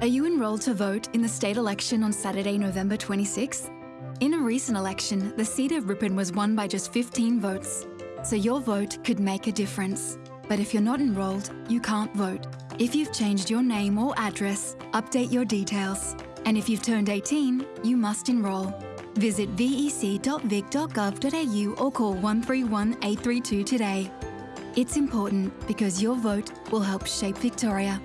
Are you enrolled to vote in the state election on Saturday, November 26th? In a recent election, the seat of Ripon was won by just 15 votes, so your vote could make a difference. But if you're not enrolled, you can't vote. If you've changed your name or address, update your details. And if you've turned 18, you must enrol. Visit vec.vic.gov.au or call 131 832 today. It's important because your vote will help shape Victoria.